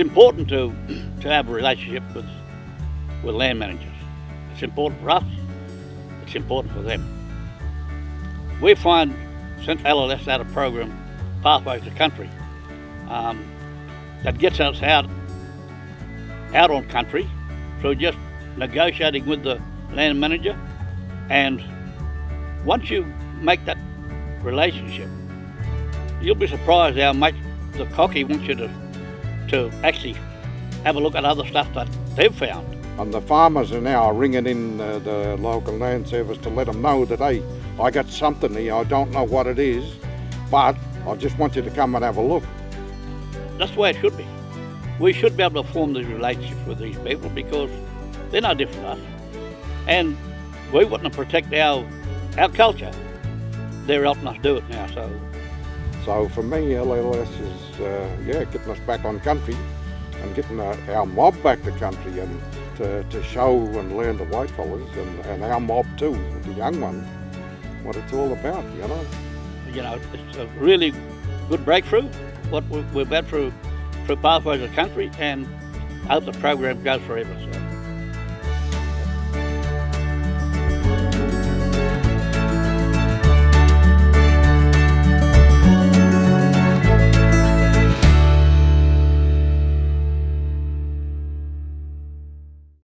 important to, to have a relationship with, with land managers. It's important for us, it's important for them. We find since LLS had a program, Pathways to Country, um, that gets us out, out on country through just negotiating with the land manager and once you make that relationship, you'll be surprised how much the cocky wants you to, to actually have a look at other stuff that they've found. And the farmers are now ringing in uh, the local land service to let them know that, hey, I got something here, I don't know what it is, but I just want you to come and have a look. That's the way it should be. We should be able to form these relationships with these people because they're no different to us. And we want to protect our, our culture. They're helping us do it now, so So for me, LLS is, uh, yeah, getting us back on country and getting our, our mob back to country and to, to show and learn the white fellas and, and our mob too, the young one, what it's all about, you know. you know, it's a really good breakthrough, what we- we've had through, through Pathways of Country, and hope the program goes forever. So.